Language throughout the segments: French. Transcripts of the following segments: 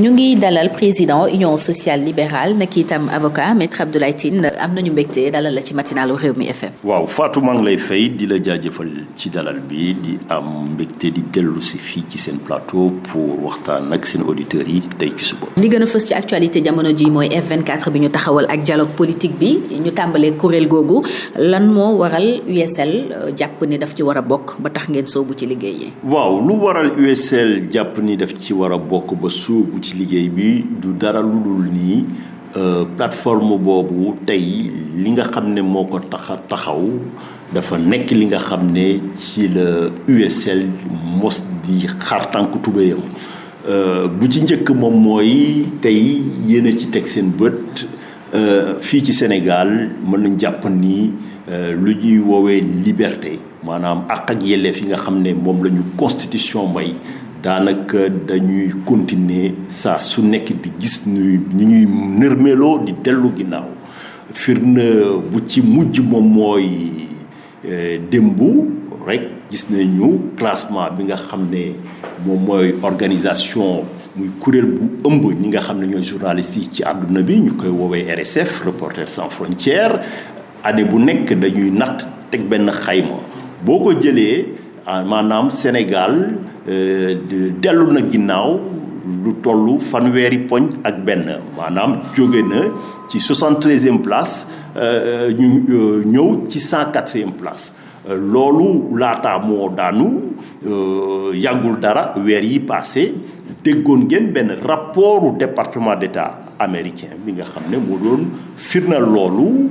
ñu ngi dalal président union sociale libérale nekk itam avocat maître Abdoulaye Tine am nañu mbégte dalal la ci matinalu FM. waaw Fatou maa ngi lay fay di la jaajëfal ci dalal bi di am mbégte di dellu si fii ci seen plateau pour waxtaan ak seen auditeurs yi tey ci suba. li gën a fës ci actualité jamono ji mooy F24 bi ñu taxawal ak dialogue politique bi ñu tàmbalee kuréel googu lan moo waral USL jàpp ni daf ci war a bokk ba tax ngeen soobu ci liggéey yi? waaw lu waral USL jàpp ni daf ci war a bokk ba sóobu ci liggéey bi du dara nii plateforme boobu tey li nga xam ne moo taxaw dafa USL mos di xar tànk tubéyam. Bu ci njëkk moom ci Sénégal mën nañ jàpp ni liberté maanaam àq ak yelleef yi constitution may daanaka dañuy continuer saa su nekk di gis ñuy ñu ñuy di bu ci mujj démbu rek gis classement bi nga organisation muy bu ëmb ñi nga ci RSF Reporters sans frontières. Année bu nekk dañuy natt teg benn xayma maanaam Sénégal dellu na ginnaaw lu toll fanweeri poñ ak benn. Maanaam jóge na ci 73e place ñu ñëw ci 104e place. Loolu laataa moo daanu yàggul dara yi passé déggoon ngeen benn rapportu département d'État américain bi nga ne doon loolu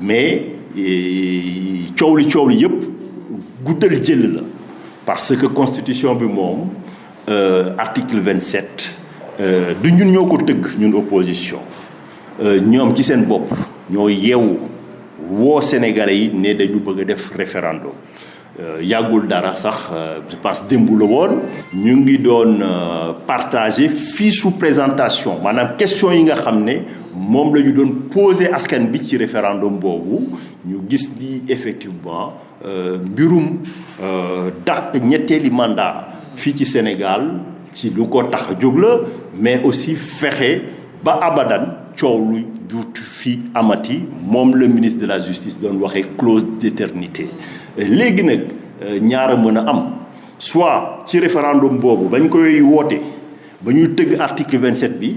mais coow li coow la. Parce que constitution moom article 27 du ñun ñoo ko ñun opposition. Ñoom ci Sénégalais yi dañu bëgg def référendum. Dara sax je ñu ngi partager fiche su présentation question yi nga moom la ñu doon poser askan bi ci référendum boobu. Ñu gis ni effectivement mbirum dàq ñetteeli mandat fii ci Sénégal ci lu ko tax a la mais aussi fexe ba abadan coow lu duut fi amati. Moom le ministre de la justice doon waxee clause d'éternité. Léegi nag ñaara mën a am. Soit ci référendum boobu bañ koy woote ba ñuy tëgg article 27 bi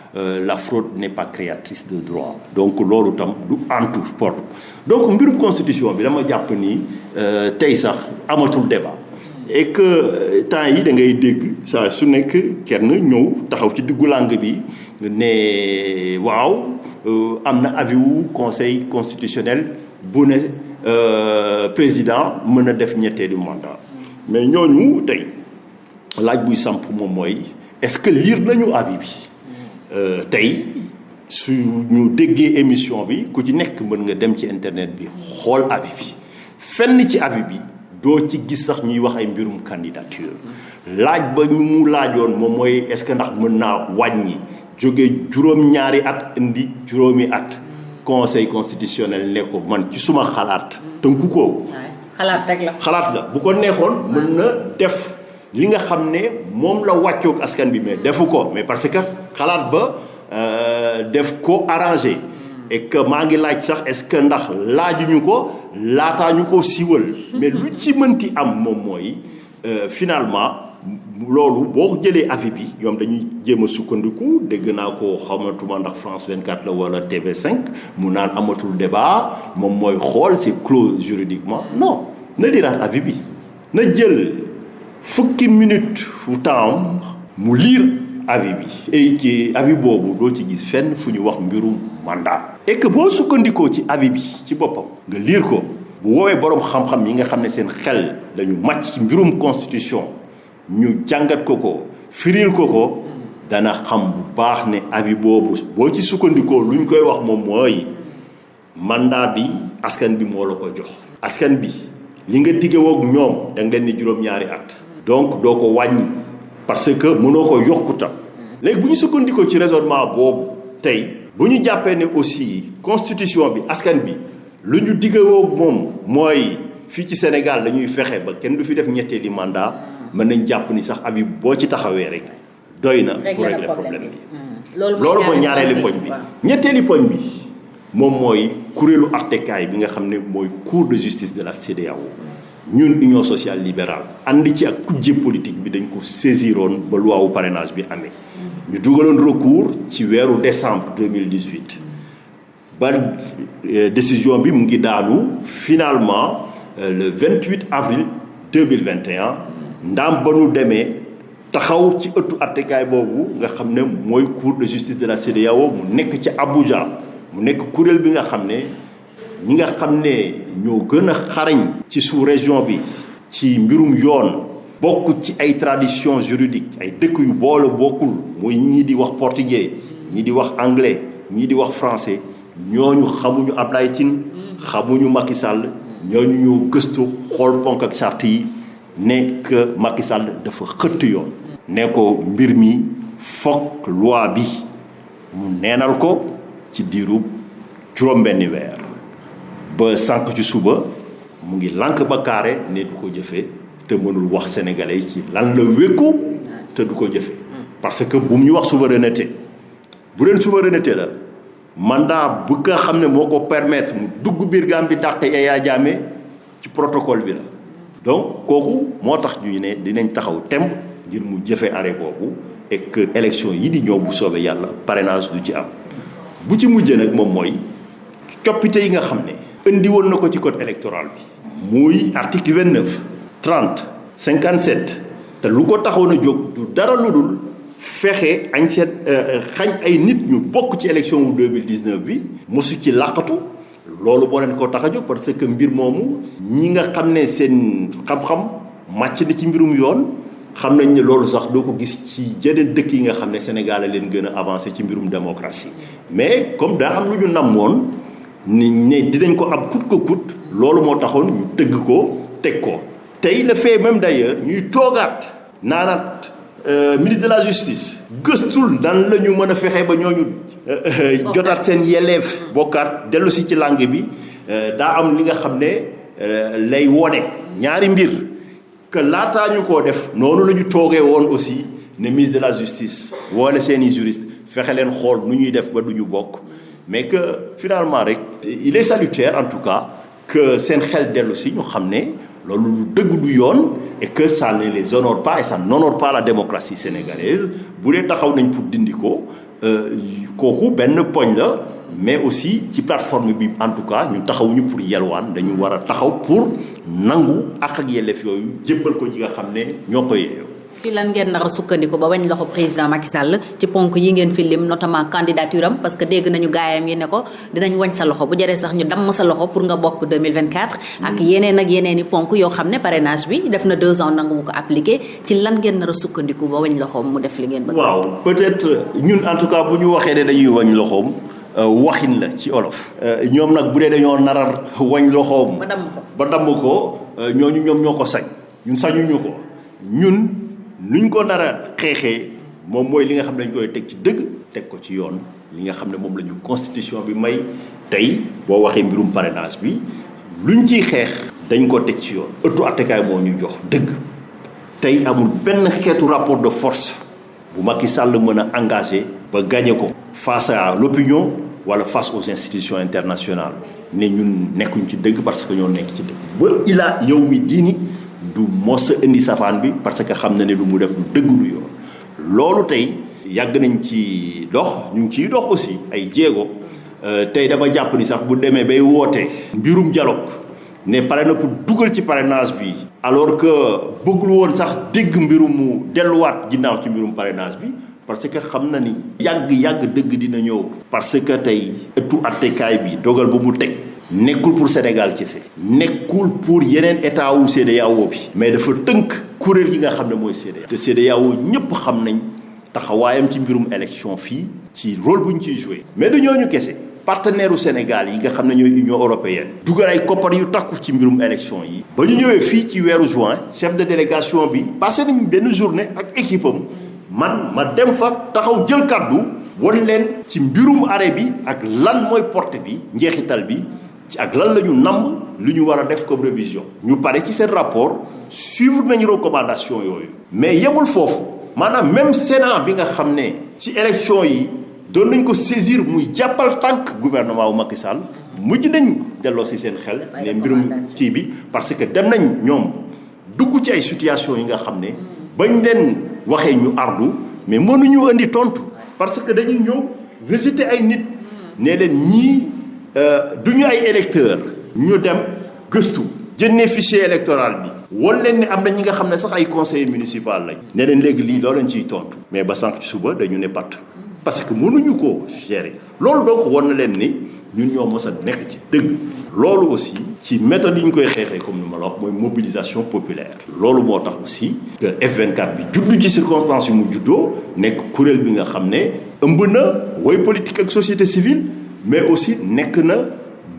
la fraude n'est pas créatrice de droit. Donc loolu tam du antu sport. Donc mbirum constitution bi dama jàpp ni tey sax amatul débat. Et que temps yi da ngay dégg saa su nekk kenn ñëw taxaw ci diggu langue bi ne waaw am na avis conseil constitutionnel bu ne président mën a def ñetteelu mandat. Mais ñooñu tey laaj buy samp est-ce que lire tey su ñu déggee émission bi ku ci nekk mën nga dem ci internet bi xool avis bi. Fenn ci avis bi doo ci gis sax ñuy wax ay mbirum candidature. Laaj ba ñu mu laajoon moom mooy est-ce que ndax mën naa wàññi jóge juróom-ñaari at indi juróomi at. Conseil constitutionnel ne ko man ci suma xalaat tënku ko. Xalaat rek la. Xalaat la bu ko neexoon mën na def li nga xam ne moom la wàccoog askan bi mais defu ko. Mais parce que xalaat ba def ko arrangé. Et que maa ngi laaj sax est-ce que ndax laajuñu ko laataa ñu ko mais lu ci mënti am mooy finalement avis bi dañuy sukkandiku. Dégg ko xamatuma France 24 la wala TV5 mu naan amatul débat moom mooy xool c'est clos juridiquement. Non na diraat avis bi. Na jël fukki minute fu temps mu lire avis bi et ci avis boobu doo ci gis fenn fu ñu wax mbirum mandat et que boo sukkandikoo ci avis bi ci nga ko bu boroom xam-xam yi nga seen xel constitution ñu jàngat ko firil ko dana xam bu baax ne avis boobu boo ci sukkandikoo lu ñu koy wax mandat bi askan bi moo la ko jox. askan bi li nga. Donc doo ko wàññi. Parce que mënoo ko yokkuta. Léegi bu ñu sukkandikoo ci raisonnement boobu tey bu ñu jàppee ne aussi constitution bi askan bi lu ñu digge woog moom mooy fii ci Sénégal dañuy fexe ba kenn du fi def ñetteeli mandat. mën nañ jàpp ni sax abi boo ci taxawee rek doy na pour régler problème bi. loolu mooy ñaareeli poñ bi. ñetteeli poñ bi moom mooy kuréelu attekaay bi nga xam ne mooy cour de justice de la CEDEAO ñun union sociale libérale ànd ci ak kujje politique bi dañ ko loi wu parrainage bi amee. Ñu dugaloon recours ci weeru décembre 2018 ba décision bi mu finalement le 28 avril 2021 ndaam ba nu demee taxaw ci ëttu attekaay boobu nga xam ne mooy cour de justice de la CEDEAO mu nekk ci Abuja. Mu nekk kuréel bi nga ñi nga xam ne ñoo gën a xarañ ci sous région bi ci mbirum yoon tradition juridique ay dëkk yu boole bokkul muy ñii di wax portugais ñii di wax anglais ñii di wax français ñooñu xamuñu Ablaye Tine xamuñu Macky Sall ñooñu ñoo gëstu xool ponk ak charte yi ne que mi loi bi mu neenal ko ba sànq ci suba mu ngi ba du ko mënul wax sénégalais ci lan la du parce que bu ñu wax souveraineté bu souveraineté la mandat ne permettre mu dugg biir Gambie dàq Yaya donc kooku moo ñu dinañ taxaw et que élection yi di bu parrainage du ci am. Bu ci mujjee nag moom indi woon na ko ci code électoral bi. Article 29 30 57 te lu ko taxoon a du dara lu dul fexe añ seen xañ ay nit ñu bokk ci élection wu 2019 bi mosu ci làqatu. Loolu boo leen tax a parce que mbir moomu ñi nga xam ne seen xam-xam màcc na ci mbirum yoon xam nañ ne ko gis ci jeneen dëkk yi nga Sénégal a leen gën a avancé ci mbirum démocratie. Mais comme daa am lu ñu ni ne dinañ ko am kut ko kut loolu moo taxoon ñu tëgg ko teg ko. Tey le fait même d'ailleurs ñuy toogaat naanaat ministre de la justice gëstul dan la ñu mën a fexe ba ñooñu jotaat seen yelleef bokkaat dellu si ci langue bi daa am li nga xam ne lay wone ñaari mbir. Que laataa ñu koo def noonu la ñu toogee woon aussi ne ministre de la justice wala seeni juriste fexe leen xool nu ñuy def ba du ñu bokk mais que finalement rek il est salutaire en tout cas que seen xel dellu si ñu xam ne loolu lu dëgg du yoon et que ça ne les honore pas et ça n'honore pas la démocratie sénégalaise. Bu dee taxaw nañ pour dindi ko kooku benn poñ la mais aussi ci plateforme bi en tout cas ñu taxawuñu pour yelwaan dañu war a taxaw pour nangu ak ak yelleef yooyu jébbal ko ñi nga xam ne ñoo ko yeeyoo ci lan ngeen nar a sukkandiku ba wañ loxo président Macky Sall ci ponk yi ngeen fi lim notamment candidature am parce que dégg nañu gaayam yi ne ko dinañ wañ sa loxo bu jëree sax ñu damm sa loxo pour nga bokk 2024. ak yeneen ak yeneen i ponk yoo xam ne parrainage bi def na deux ans nangu mu ko appliqué ci lan ngeen nar a sukkandiku ba wañ loxoom mu def li ngeen bëgg. waaw peut-être ñun en tout cas bu ñu waxee ne dañuy wañ loxoom waxin la ci olof. ñoom nag bu dee dañoo narar wañ loxoom. ba damm ko ba damm ko ñooñu ñoom ñoo ko sañ ñun sañuñu ko ñun. Nuñ ko nar a xeexee moom mooy li nga xam ne dañ koy teg ci dëgg teg ko ci yoon constitution bi may. Tey boo waxee mbirum parrainage bi luñ ciy xeex dañ ko teg ci yoon. Ëttu attekaay moo amul rapport de force bu Macky Sall a engagé ba gagné face à l'opinion wala face aux institutions internationales. Ne ñun nekkuñ ci dëgg parce que ñoo nekk ci du mos indi safaan bi parce que xam na ne lu mu def dëgg lu yoon. Loolu tey yàgg nañ ci dox ñu ngi ciy dox aussi ay jéego. Tey dama jàpp ni sax bu demee bay woote mbirum dialogue ne pare na pour dugal ci parrainage bi alors que bëggul woon sax dégg mbirum mu delluwaat ginnaaw ci mbirum parrainage bi parce que xam na ni yàgg yàgg dëgg dina ñëw. Parce que tey ëttu attekaay bi dogal ba mu teg nekkul pour Sénégal kese. Nekkul pour yeneen état wu CEDEAO bi. Mais dafa tënk kuréel yi nga xam ne mooy CEDEAO te CEDEAO ñëpp xam nañ taxawaayam ci mbirum élection fii ci rôle joué mais kese. Partenaire Sénégal yi nga xam ne Union européenne. Dugal ay koppar yu takku ci mbirum élection yi. Ba ñu ñëwee fii chef de délégation bi passé nañ benn journée ak équipe am. Man ma dem fa taxaw jël kàddu won leen ci mbirum arrêt bi ak lan mooy porte ci ak lan la ñu namb lu ñu war a def comme révision. ñu pare ci seen rapport suivre nañu recommandation yooyu. mais yemul foofu. maanaam même Sénat bi nga xam ne ci élection yi doon nañ ko saisir muy jàppal tànk gouvernement wu Macky Sall mujj nañ delloo si seen xel ne mbirum kii bi parce que dem nañ ñoom dugg ci ay situation yi nga xam ne bañ leen waxee ñu ardu mais mënuñu indi tontu parce que dañuy ñëw visiter ay nit. Ne leen ñii du ñu ay électeurs ñu dem gëstu jëndee fichier électoral bi. Ne mais ba sànq ci suba dañu parce que mënuñu ko gérer. Loolu donc mës a aussi méthode yi ñu koy xeexee comme mobilisation populaire. Loolu moo tax aussi que F24 bi juddu ci circonstances yu mu ne politique société civile mais aussi nekk na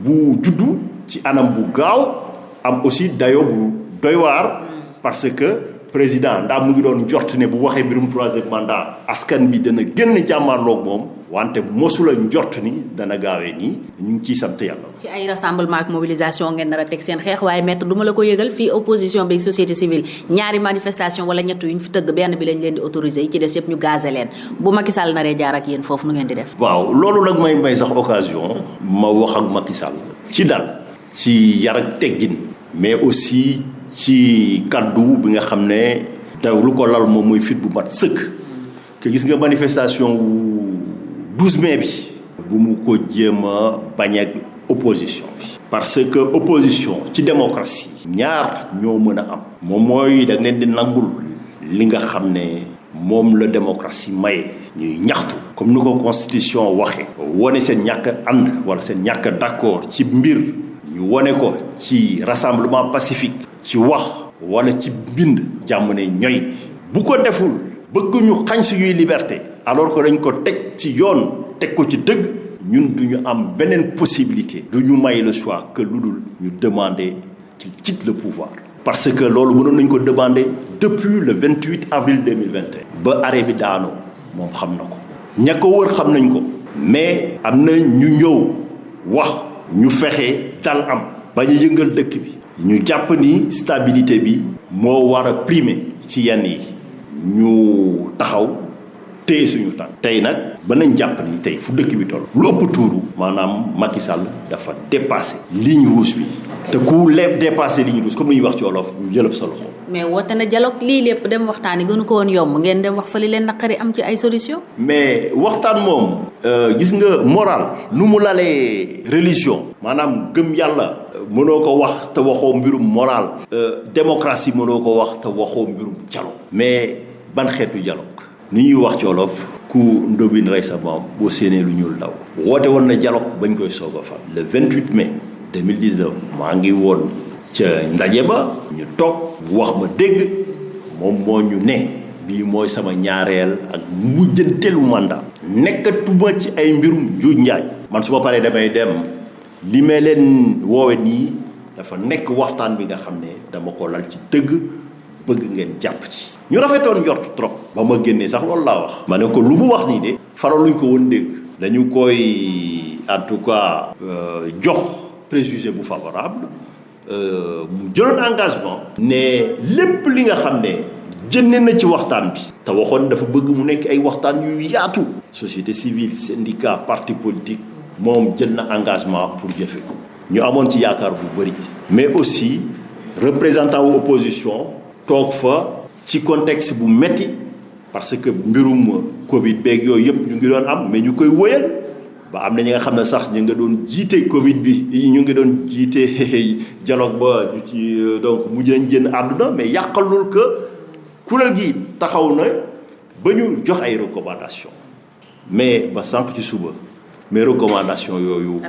bu juddu ci anam bu gaaw am aussi dayo bu doy waar parce que président ndax mu ngi doon njort ne bu waxee mbirum troisième mandat askan bi dana génn jàmmaarloog moom wante mosula njort ni dana gaawee nii ñu ngi ciy sant yàlla. ci ay rassemblement ak mobilisation ngeen nar a teg seen xeex waaye maître du ma la ko yëgal fii opposition bi société civile ñaari manifestation wala ñett yu ñu fi tëgg benn bi lañ leen di autorisé yi ci des yëpp ñu gazé leen bu Macky Sall naree jaar ak yéen foofu nu ngeen di def? waaw loolu nag may may sax occasion ma wax ak Macky Sall ci dal ci yar ak teggin mais aussi ci kaddu bi nga xam ne taw lu ko lal moom mooy fit bu mat sëkk que gis nga manifestation wu 12 mai bi bu mu opposition parce que opposition ci démocratie ñaar ñoo mën a am. Da di nangul li nga xam ne moom la démocratie maye. Ñuy ñaxtu. Comme constitution waxe wone seen ñàkk ànd wala seen ñàkk d'accord ci mbir. Ñu wone ko ci rassemblement pacifique. Ci wax wala ci bind. Bu ko deful bëgg alors que dañ ko teg possibilité. Le que lu dul ñu demander qu'il quitte le pouvoir. Parce que loolu mënoon nañ depuis le 28 avril 2021 ba arrêt bi daanoo moom xam na wër mais ñu ñëw wax ñu dal am stabilité bi moo war a primer téye suñu tànk tey nag ba nañ jàpp ni tey fu dëkk bi toll lu ëpp tuuru maanaam Macky Sall dafa dépassé ligne rouge bi te ku lépp dépassé ligne rouge comme ni ñuy wax ci wolof ñu jëlëb sa loxo mais woote na dialogue lii lépp dem waxtaani gënu ko woon yomb ngeen dem wax fa li leen naqari am ci ay solution mais waxtaan moom gis nga moral nu mu lalee religion. Maanaam gëm yàlla mënoo ko wax te waxoo mbirum moral. Démocratie mënoo ko wax te waxoo mbirum dialogue mais ban xeetu dialogue ni ñuy wax ci ku ndóbin rey sa maam boo séenee lu ñuul daw woote woon na dialogue bañ koy soog a fal. Le 28 mai 2019 maa ngi woon ca ndaje ba ñu toog wax ma dégg moom moo ñu ne bii mooy sama ñaareel ak mujjanteelu mandat. Nekkatuma ci ay mbirum njuuj njaaj. Man su ma paree damay dem li may leen woowe nii dafa nekk waxtaan bi nga xam ne dama ko lal ci dëgg bëgg ngeen jàpp ci ñu rafetoon njort trop. Ba ma génnee sax loolu laa wax. Ma ne ko lu mu wax nii de faraluñ ko woon dégg. Dañu tout cas jox préjugé favorable mu jëloon engagement ne lépp li nga xam ne jënne na ci waxtaan bi. Te waxoon dafa bëgg mu société civile syndicat parti engagement pour jëfe ko. Ñu amoon ci yaakaar bu bëri. Mais aussi représentant wu opposition toog ci contexte bu metti parce que mbirum Covid beeg yooyu yëpp ñu ngi doon am mais ñu koy wóyal ba am na ñi nga xam ne sax ñu nga doon jiite Covid bi ñu ngi doon jiite dialogue ba ñu ci donc mujj nañ génn àdduna mais yàqalul que kuréel gi taxaw na ba ñu jox ay recommandations mais ba sànq ci suba mais recommandations yooyu.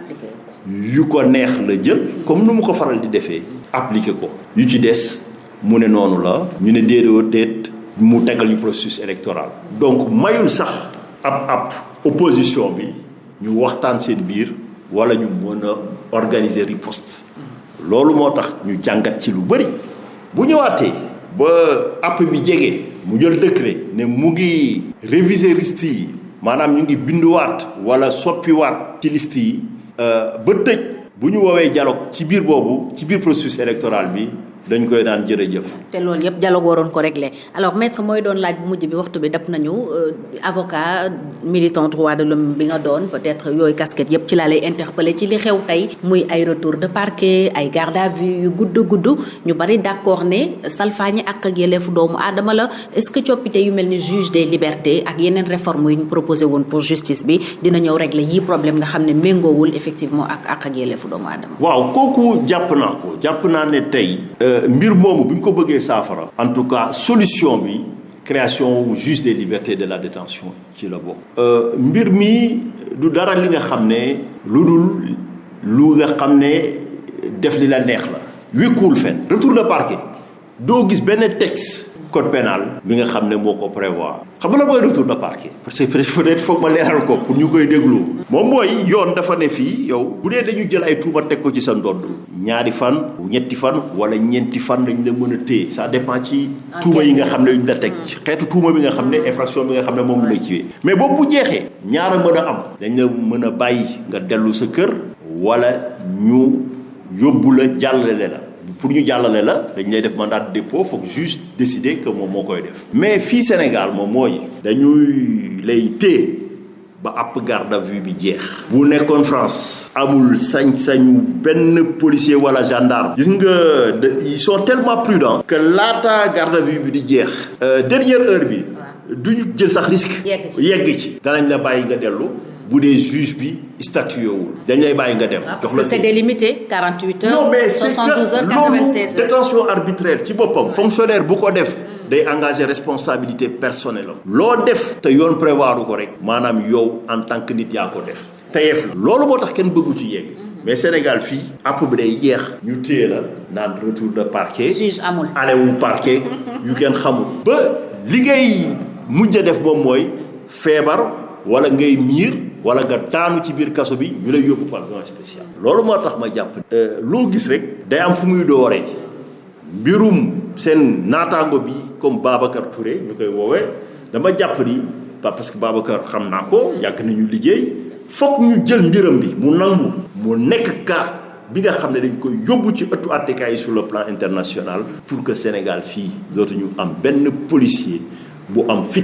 yu ko neex la jël comme nu mu ko faral di defee. appliqué ko yu ci des mu ne noonu la. ñu ne déedéet déet mu tegal ñu processus électoral. donc mayul sax ab ab opposition bi. ñu waxtaan seen biir wala ñu mën a organiser riposte loolu moo tax ñu jàngat ci lu bëri bu ñëwaatee ba app décret ne mu ngi réviser liste yi maanaam ñu ngi binduwaat wala soppiwaat ci liste yi ba tëj bu ñu dialogue ci biir boobu ci processus électoral bi dañ koy daan jërëjëf. te loolu yëpp dialogue waroon ko régler alors maître mooy doon laaj bu mujj bi waxtu bi dab nañu avocat militant droit de l'homme bi nga doon peut-être yooyu casquette yëpp ci laa lay interpeller ci li xew tey muy ay retour de parquet ay garde à vue yu gudd gudd ñu bari d'accord ne salfaañi ak ak yelleefu doomu aadama la est-ce que coppite yu mel ni juge des libertés ak yeneen réformes yu ñu proposé woon pour justice bi dina ñëw régler yii problème nga xam ne méngoowul effectivement ak ak ak yelleefu doomu aadama? waaw kooku jàpp naa ko jàpp naa ne tey. Mbir moomu bu ko en tout cas solution bi création wu juge des libertés de la détention ci la bokk. mbir mi du dara li nga xam ne lu nga def li la neex la. wékkuwul fenn retour de parquet doo gis benn texte. Code pénal bi nga xam ne moo ko prévoir xam nga la mooy retour de parquet parce que peut-être foog ma leeral ko pour ñu koy déglu moom mooy yoon dafa ne fii yow bu dee dañu jël ay tuuma teg ko ci sa ndodd ñaari fan ñetti fan wala ñeenti fan lañ la mën a téye ça dépend ci tuuma yi nga xam ne yuñ la teg xeetu tuuma bi nga xam ne infraction bi nga xam ne moom la ciwee mais boobu bu jeexee ñaara mën a am dañ la mën a bàyyi nga dellu sa kër wala ñu yóbbu la jàllale la pour ñu jàllale la dañ lay def mandat de dépôt foog juge décider que moom moo koy def. mais fii Sénégal moom mooy. dañuy lay téye ba àpp garde à vue bi jeex. bu nekkoon France. amul sañ-sañu benn policier wala gendarme. gis nga ils sont tellement prudents. que laata garde à vue bi di jeex. dernière heure bi. duñu jël sax risque. yegg ci danañ la bàyyi nga dellu. Bu dee juge bi statué wul dañ lay bàyyi nga dem. jox la c'est délimité 48 heures. non mais 72 heures 96 heures. détention arbitraire ci boppam. fonctionnaire bu ko def. day engagé responsabilité personnelle am. loo def te yoon prévoir ko rek. maanaam yow en tant que nit yaa ko def. teyef la loolu moo tax kenn bëggu ci yegg. mais Sénégal fii. app bi day jeex. ñu téye la naan retour de parquet. juge amul. alewu parquet. yu kenn xamul. ba li ngay mujj a def moom mooy feebar wala ngay miir. wala nga daanu ci biir kaso bi ñu lay yóbbu pavillon spécial. loolu moo tax ma jàpp. loo gis rek. day am fu muy dooree mbirum seen naataango bi comme Babacar Touré ñu koy woowee dama jàpp ni parce que Babacar xam naa ko yàgg nañu liggéey foog ñu jël mbiram bi mu nangu. mu nekk bi nga xam ne dañ koy yóbbu ci ëttu yi sur le plan international. pour que Sénégal fii dootuñu am benn policier bu am fit.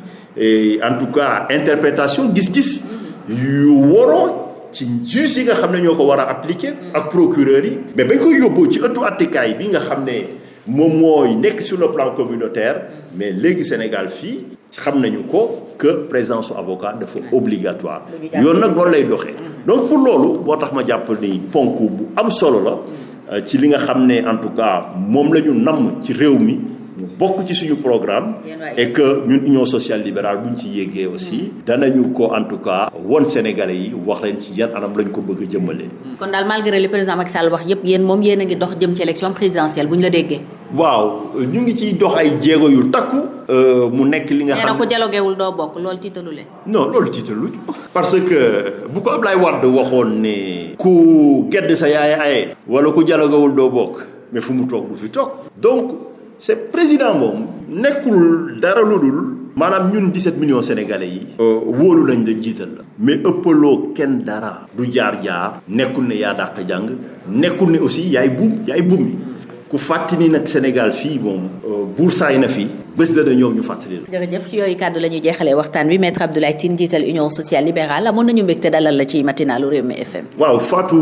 et en tout cas interprétation gis-gis yu waroo ci juge yi nga xam ne ñoo ko war a appliquer ak procureur yi. Mais bañ koy yóbboo ci ëttu attikaay bi nga xam ne moom mooy nekk sur le plan communautaire mais léegi Sénégal fii xam nañu ko que présence su avocat dafa obligatoire. Yoon nag loolu lay doxee. Donc pour loolu moo tax ma jàpp ni ponk bu am solo la ci li nga xam ne en tout cas moom la ñu namm ci réew mi ñu bokk ci suñu programme et que ñun union sociale libérale bu ñu ci yéegee aussi danañu ko en tout cas won sénégalais yi wax leen ci yan anam lañ ko bëgg a jëmmalee. kon daal malgré li président Macky Sall wax yépp yéen moom yéen a ngi dox jëm ci élection présidentielle bu ñu la déggee. waaw ñu ngi ciy dox ay jéego yu takku. mu nekk li nga xam nee na ko dialoguewul doo bokk loolu tiitalu leen. non loolu tiitalu parce que bu ko Ablaye Wade waxoon ne. ku gedd sa yaay aye. wala ku dialoguewul doo bokk mais fu mu toog du fi toog donc. C'est président moom nekkul dara lu dul maanaam ñun 17 millions sénégalais yi wóolu lañ la jiital la. Mais ëppaloo kenn dara. Du jaar-jaar nekkul ne yaa dàq jàng nekkul ne aussi yaay buum yaay buum mi ku fàttali nag Sénégal fii moom buur saay na fi bés dana ñëw ñu fàttali la. jërëjëf ci yooyu kàddu la ñuy jeexalee waxtaan wi maître Abdoulaye Tine jiital Union sociale libérale. Amoon nañu mbégte dalal la ci matinalu Rewmi FM. waaw Fatou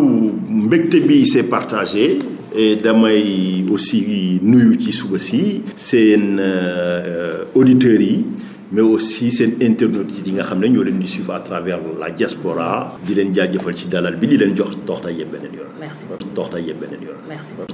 mbégte bi c'est partagé et damay aussi nuyu ci suba si seen auditeurs yi mais aussi seen internautes yi nga xam ne ñoo leen di suivre à travers la diaspora di leen jaajëfal ci dalal bi di leen jox dox na yem beneen yoon. merci beaucoup dox na yem beneen yoon. merci beaucoup.